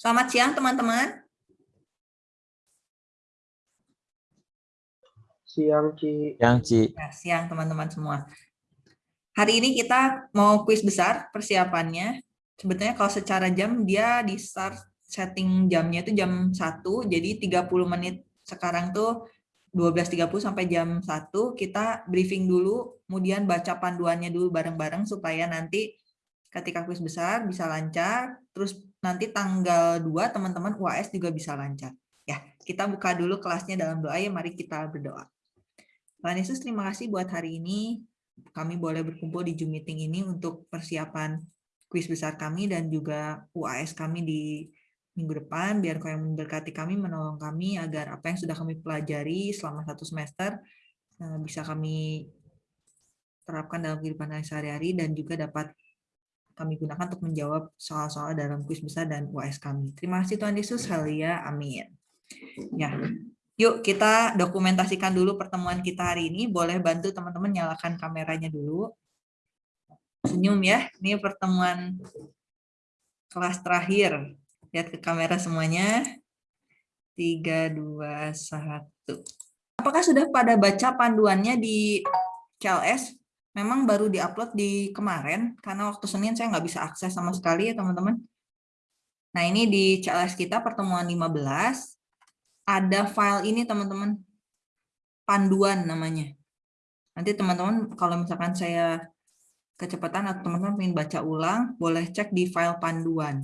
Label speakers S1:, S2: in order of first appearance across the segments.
S1: Selamat siang teman-teman.
S2: Siang, Ci.
S3: Siang, Ci.
S1: Ya, siang teman-teman semua. Hari ini kita mau kuis besar persiapannya. Sebetulnya kalau secara jam dia di start setting jamnya itu jam 1, jadi 30 menit sekarang tuh 12.30 sampai jam 1 kita briefing dulu, kemudian baca panduannya dulu bareng-bareng supaya nanti ketika kuis besar bisa lancar, terus nanti tanggal 2 teman-teman UAS juga bisa lancar. Ya, kita buka dulu kelasnya dalam doa ya, mari kita berdoa. Tuhan Yesus, terima kasih buat hari ini kami boleh berkumpul di Zoom meeting ini untuk persiapan kuis besar kami dan juga UAS kami di minggu depan, biar kau yang memberkati kami, menolong kami agar apa yang sudah kami pelajari selama satu semester eh, bisa kami terapkan dalam kehidupan sehari-hari dan juga dapat kami gunakan untuk menjawab soal-soal dalam kuis besar dan UAS kami. Terima kasih Tuhan Yesus, haleluya, amin. Ya, Yuk kita dokumentasikan dulu pertemuan kita hari ini. Boleh bantu teman-teman nyalakan kameranya dulu. Senyum ya, ini pertemuan kelas terakhir. Lihat ke kamera semuanya. 3, 2, 1. Apakah sudah pada baca panduannya di CLS? Memang baru diupload di kemarin, karena waktu Senin saya nggak bisa akses sama sekali ya teman-teman. Nah ini di CLS kita pertemuan 15, ada file ini teman-teman, panduan namanya. Nanti teman-teman kalau misalkan saya kecepatan atau teman-teman ingin baca ulang, boleh cek di file panduan.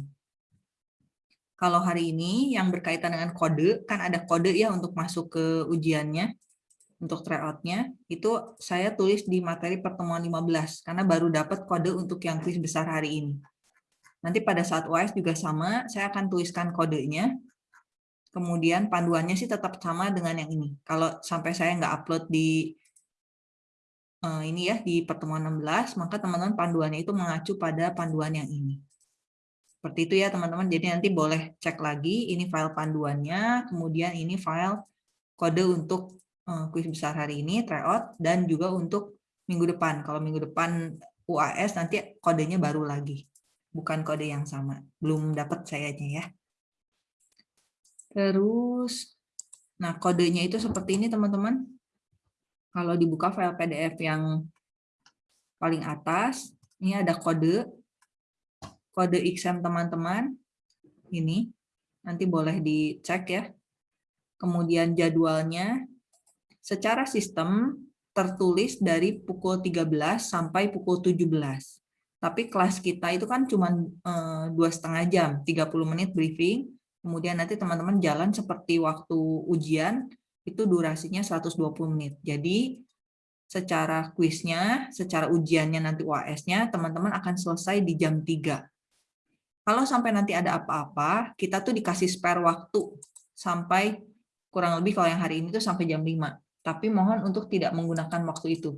S1: Kalau hari ini yang berkaitan dengan kode, kan ada kode ya untuk masuk ke ujiannya, untuk tryout-nya, itu saya tulis di materi pertemuan 15, karena baru dapat kode untuk yang quiz besar hari ini. Nanti pada saat UAS juga sama, saya akan tuliskan kodenya, kemudian panduannya sih tetap sama dengan yang ini. Kalau sampai saya nggak upload di uh, ini ya di pertemuan 16, maka teman-teman panduannya itu mengacu pada panduan yang ini. Seperti itu ya teman-teman. Jadi nanti boleh cek lagi ini file panduannya, kemudian ini file kode untuk kuis besar hari ini, tryout, dan juga untuk minggu depan. Kalau minggu depan UAS nanti kodenya baru lagi, bukan kode yang sama. Belum dapat sayanya ya. Terus, nah kodenya itu seperti ini teman-teman. Kalau dibuka file PDF yang paling atas, ini ada kode, kode exam teman-teman. Ini, nanti boleh dicek ya. Kemudian jadwalnya, secara sistem tertulis dari pukul 13 sampai pukul 17. Tapi kelas kita itu kan cuma eh, dua setengah jam, 30 menit briefing, kemudian nanti teman-teman jalan seperti waktu ujian, itu durasinya 120 menit. Jadi secara kuisnya, secara ujiannya nanti UAS-nya, teman-teman akan selesai di jam 3. Kalau sampai nanti ada apa-apa, kita tuh dikasih spare waktu sampai kurang lebih kalau yang hari ini tuh sampai jam 5. Tapi mohon untuk tidak menggunakan waktu itu.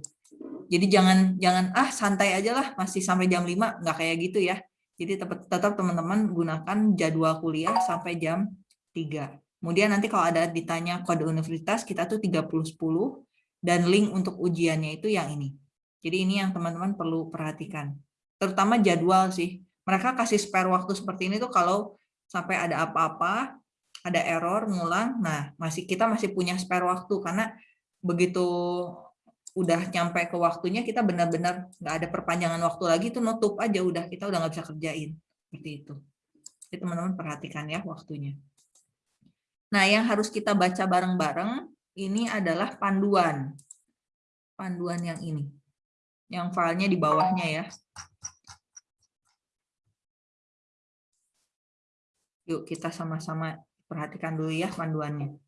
S1: Jadi jangan jangan ah santai aja lah masih sampai jam 5, nggak kayak gitu ya. Jadi tetap teman-teman gunakan jadwal kuliah sampai jam 3. Kemudian nanti kalau ada ditanya kode universitas, kita tuh 3010 dan link untuk ujiannya itu yang ini. Jadi ini yang teman-teman perlu perhatikan. Terutama jadwal sih. Mereka kasih spare waktu seperti ini tuh kalau sampai ada apa-apa, ada error, ngulang, nah masih kita masih punya spare waktu karena begitu udah nyampe ke waktunya kita benar-benar nggak ada perpanjangan waktu lagi itu nutup aja udah kita udah nggak bisa kerjain seperti itu. Jadi teman-teman perhatikan ya waktunya. Nah yang harus kita baca bareng-bareng ini adalah panduan, panduan yang ini, yang filenya di bawahnya ya. Yuk kita sama-sama perhatikan dulu ya panduannya.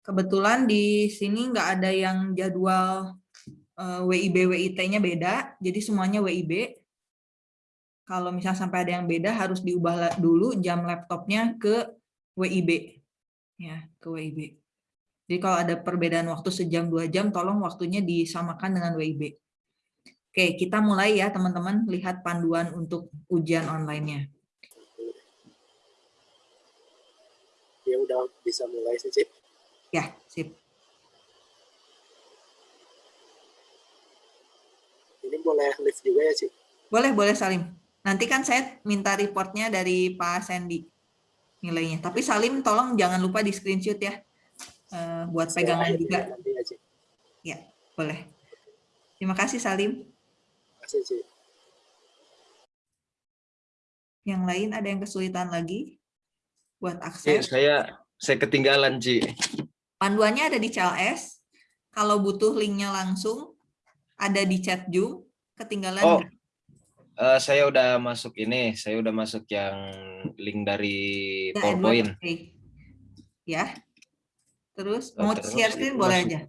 S1: Kebetulan di sini nggak ada yang jadwal uh, WIB WIT-nya beda, jadi semuanya WIB. Kalau misalnya sampai ada yang beda harus diubah dulu jam laptopnya ke WIB. Ya, ke WIB. Jadi kalau ada perbedaan waktu sejam dua jam, tolong waktunya disamakan dengan WIB. Oke, kita mulai ya teman-teman lihat panduan untuk ujian online-nya.
S2: Ya udah bisa mulai sih.
S1: Ya, sip.
S2: Ini boleh live juga ya, Ci?
S1: Boleh, boleh Salim. Nanti kan saya minta reportnya dari Pak Sandy nilainya. Tapi Salim tolong jangan lupa di screenshot ya. eh, buat
S2: Saya
S1: pegangan juga.
S2: ya, nanti ya, Cik.
S1: Ya, boleh. Terima kasih Salim.
S2: Terima kasih, Cik.
S1: Yang lain ada yang kesulitan lagi buat
S3: Ci,
S1: akses.
S3: saya saya ketinggalan, Ci.
S1: Panduannya ada di CLS. Kalau butuh linknya langsung, ada di chat Zoom. Ketinggalan
S3: Oh, eh, saya udah masuk ini, saya udah masuk yang link dari PowerPoint.
S1: Ya. Terus
S3: Oh,
S1: mau
S3: terus
S1: share screen boleh
S3: masuk.
S1: aja.